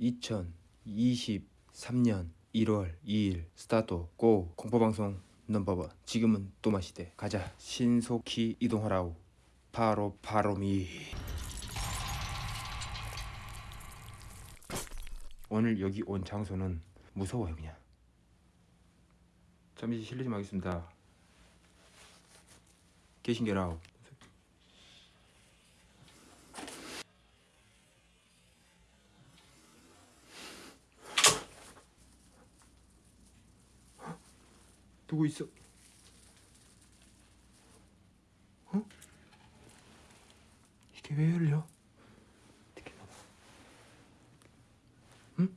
2023년 1월 2일 스타트 고 공포방송 넘버원. 지금은 또 마시대. 가자. 신속히 이동하라우 바로 바로미. 오늘 여기 온 장소는 무서워요 그냥. 잠시 실례 좀 하겠습니다. 계신게라우 누구 있어? 어? 이게 왜 열려? 어떻게 나와? 응?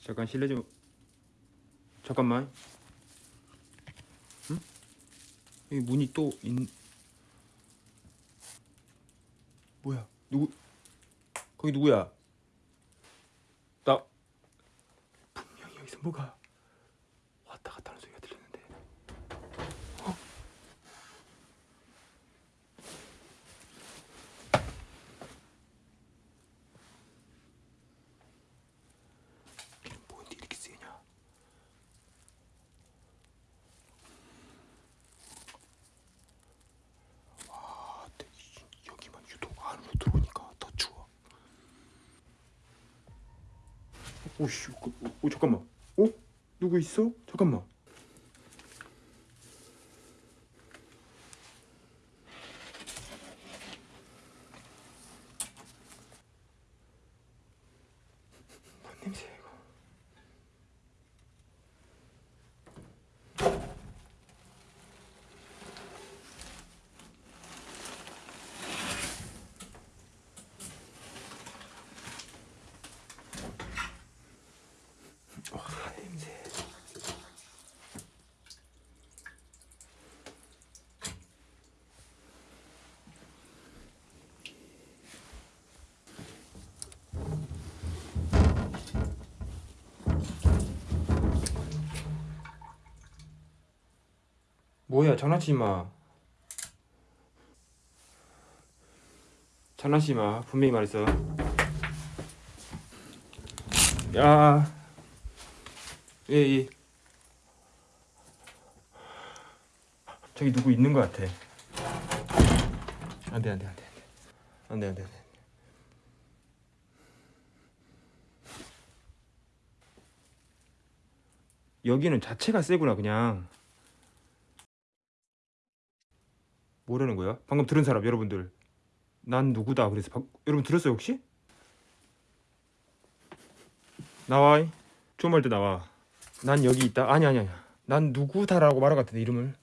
잠깐 실례 좀 잠깐만 응? 여기 문이 또 있... 뭐야 누구 거기 누구야? 나 분명히 여기서 뭐가? 왔다 갔다 하는 소리가 들리는데. 어? 뭔데 이렇게 세냐? 와 이- 여기만 유독 안으로 들어오니까 더 추워. 오씨 그, 오, 잠깐만 어? 누구 있어? 잠깐만 뭐야 장난치지 마 장난치지 마 분명히 말했어 야 예, 예. 저기 누구 있는 것 같아. 안 돼, 안 돼, 안 돼. 안 돼, 안 돼, 안 돼. 여기는 자체가 세구나, 그냥. 뭐라는 거야? 방금 들은 사람, 여러분들. 난 누구다. 그래서 방... 여러분 들었어요, 혹시? 나와. 좀 할 때 나와. 난 여기 있다. 아니 아니 아니. 난 누구다라고 말한 것 같은데 이름을.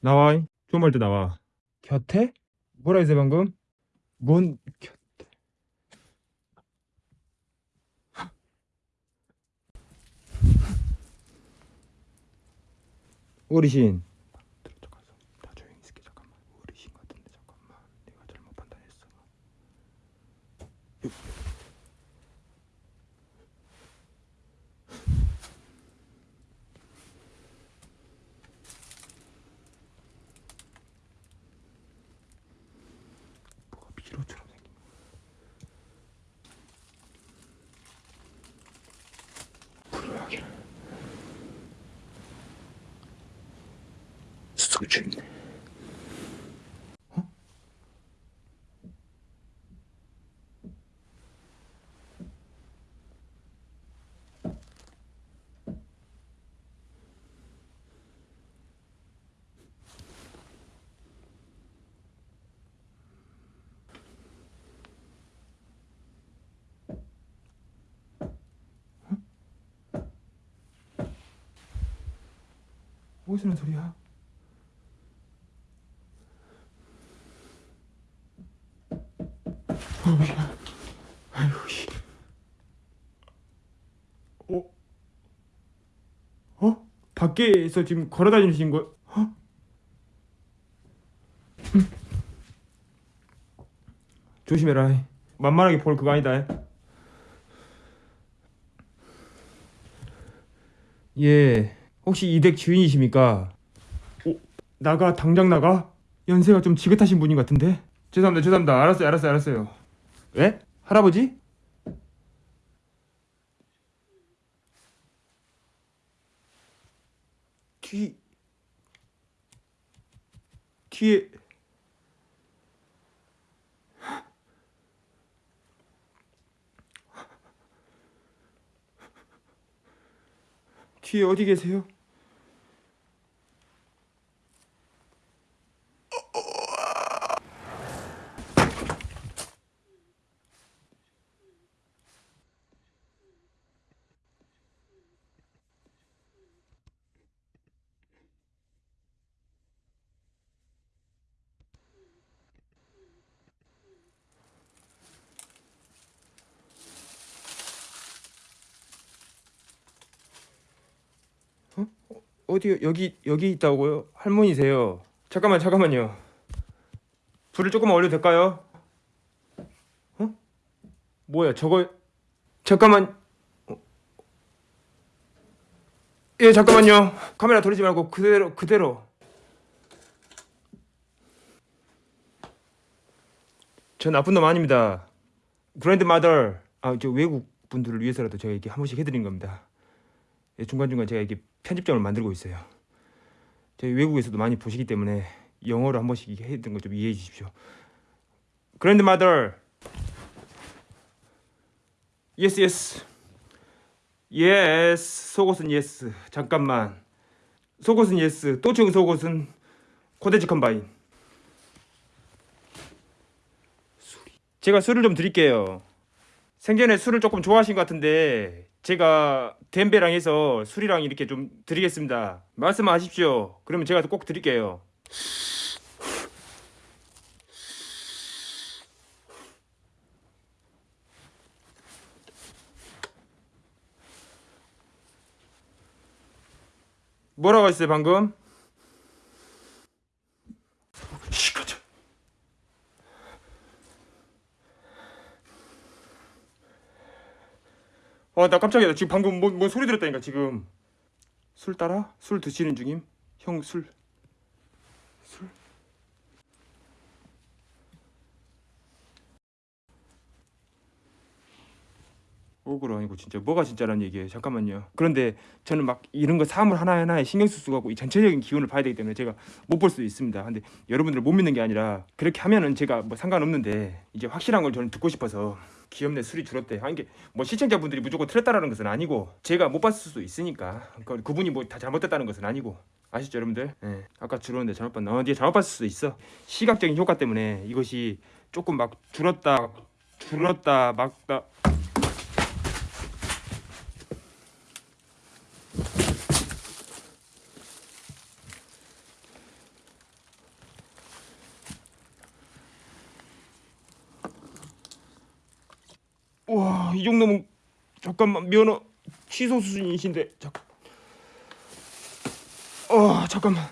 나와. 좀 할 때 나와. 곁에? 뭐라 했어 방금? 뭔 곁에? 어르신. 잠깐 다 조용히 있을게 잠깐만. 어르신 같은데 잠깐만. 내가 잘못 판단했어. 뭐가 미로처럼 생긴 불효하게 어? 어디서 난 소리야? 어우야 아이고 씨 어? 어? 밖에서 지금 걸어다니신 거 어? 음. 조심해라 만만하게 볼 그거 아니다 예 혹시 이 댁 주인이십니까? 어? 나가 당장 나가? 연세가 좀 지긋하신 분인 것 같은데 죄송합니다 죄송합니다 알았어요 알았어요 알았어요 예? 할아버지? 뒤 뒤에 뒤에 어디 계세요? 어디 여기 여기 있다고요? 할머니세요. 잠깐만 잠깐만요. 불을 조금만 올려도 될까요? 어? 뭐야 저거 잠깐만. 어. 예 잠깐만요. 카메라 돌리지 말고 그대로 그대로. 저 나쁜 놈 아닙니다. 그랜드 마더. 아 저 외국 분들을 위해서라도 제가 이렇게 한 번씩 해드린 겁니다. 예, 중간중간 제가 이렇게 편집점을 만들고 있어요. 저희 외국에서도 많이 보시기 때문에 영어로 한 번씩 해드린 거좀 이해해 주십시오. Grandmother. Yes, yes. Yes. 속옷은 yes. 잠깐만. 속옷은 yes. 또치용 속옷은 코데지 컴바인. 제가 술을 좀 드릴게요. 생전에 술을 조금 좋아하신 것 같은데 제가 덴베랑 해서 술이랑 이렇게 좀 드리겠습니다. 말씀하십시오. 그러면 제가 꼭 드릴게요. 뭐라고 했어요 방금? 시끄러. 아, 나 깜짝이야. 지금 방금 뭐, 뭐 소리 들었다니까 지금. 술 따라? 술 드시는 중임? 형 술. 술. 억울 아니고 진짜 뭐가 진짜란 얘기예요. 잠깐만요. 그런데 저는 막 이런 거 사물 하나하나에 신경 쓸 수가 없고 이 전체적인 기운을 봐야 되기 때문에 제가 못 볼 수도 있습니다. 근데 여러분들을 못 믿는 게 아니라 그렇게 하면은 제가 뭐 상관없는데 이제 확실한 걸 저는 듣고 싶어서 귀엽네 술이 줄었대. 아 이게 뭐 시청자분들이 무조건 틀렸다라는 것은 아니고 제가 못 봤을 수도 있으니까 그러니까 그분이 뭐 다 잘못됐다는 것은 아니고 아시죠 여러분들? 예. 아까 줄었는데 잘못 봤나? 어, 네가 잘못 봤을 수도 있어. 시각적인 효과 때문에 이것이 조금 막 줄었다 줄었다 막다 와, 이 정도면 잠깐만 면허 취소 수준이신데 잠. 어, 잠깐만.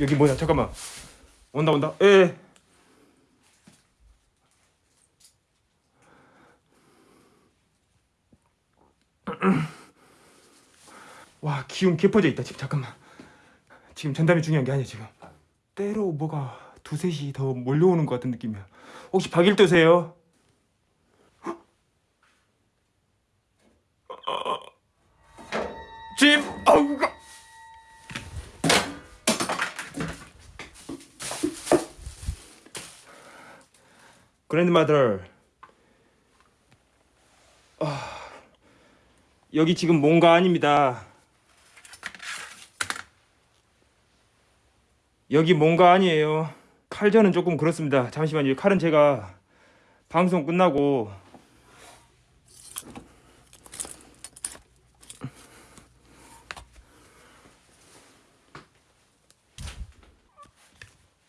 여기 뭐야? 잠깐만. 온다 온다. 예. 와 기운 개퍼져 있다 지금 잠깐만 지금 전담이 중요한 게 아니야 지금 때로 뭐가 두셋이 더 몰려오는 것 같은 느낌이야. 혹시 박일도세요? 짐, 아우가. 그랜드마더. 아, 여기 지금 뭔가 아닙니다. 여기 뭔가 아니에요. 칼전은 조금 그렇습니다. 잠시만요. 칼은 제가 방송 끝나고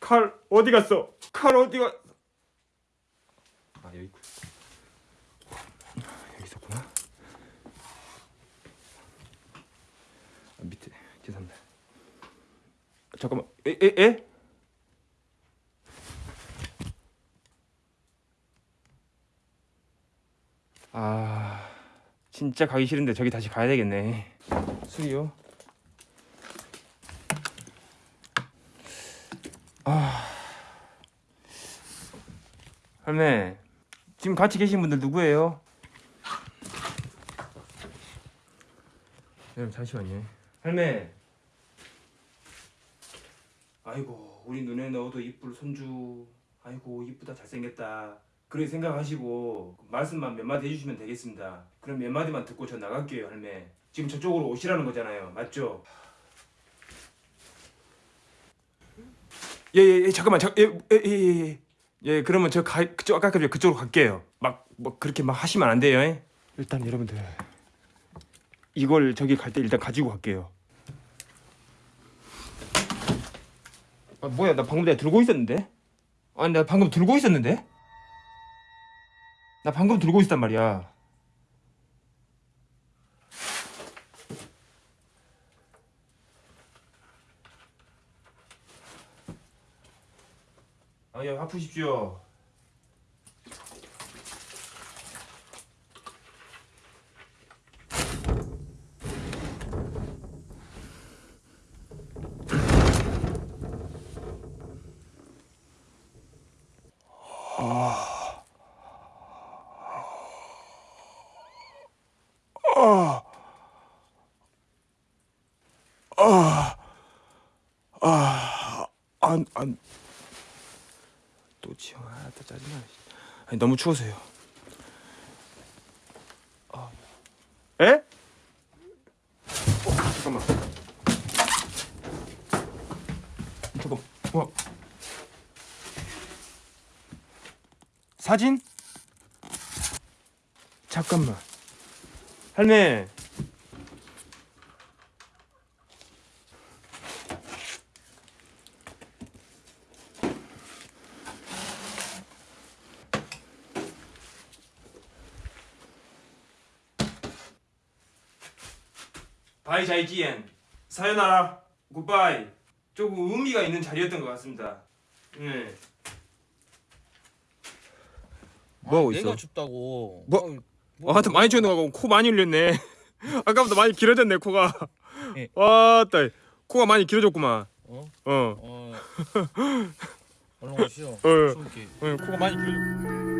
칼 어디 갔어? 칼 어디 가? 아 여기 있고. 여기 있었구나. 아, 밑에 죄송합니다. 잠깐만. 에에 에? 아 진짜 가기 싫은데 저기 다시 가야 되겠네 술이요 할매 지금 같이 계신 분들 누구예요? 여러분 잠시만요. 할매. 아이고 우리 눈에 넣어도 이쁠 손주. 아이고 이쁘다 잘생겼다. 그렇게 생각하시고 말씀만 몇 마디 해주시면 되겠습니다. 그럼 몇 마디만 듣고 저 나갈게요 할매. 지금 저쪽으로 오시라는 거잖아요. 맞죠? 예예예 잠깐만 잠예예예 예, 예, 예, 그러면 저 가, 그쪽 아까 그 그쪽으로 갈게요. 막 뭐 그렇게 막 하시면 안 돼요. 예? 일단 여러분들 이걸 저기 갈 때 일단 가지고 갈게요. 아 뭐야 나 방금 내가 들고 있었는데? 아니 나 방금 들고 있었는데? 나 방금 들고 있었단 말이야. 아예 아프십시오. 안, 안. 또 지영, 아, 또 짜증나. 아니, 너무 추워서요. 아. 에? 어, 잠깐만. 잠깐, 와. 사진? 잠깐만. 할매. bye 再见 さよなら goodbye 조금 의미가 있는 자리였던 것 같습니다. 네. 뭐 하고 있어? 내가 춥다고. 뭐? 어 이, 아, 많이 추는 거고 코 많이 흘렸네. 아까보다 많이 길어졌네 코가. 예. 와따 코가 많이 길어졌구만. 어? 어. 어. 얼른 가시죠. 어. 추울게. 어, 코가 많이 길어졌.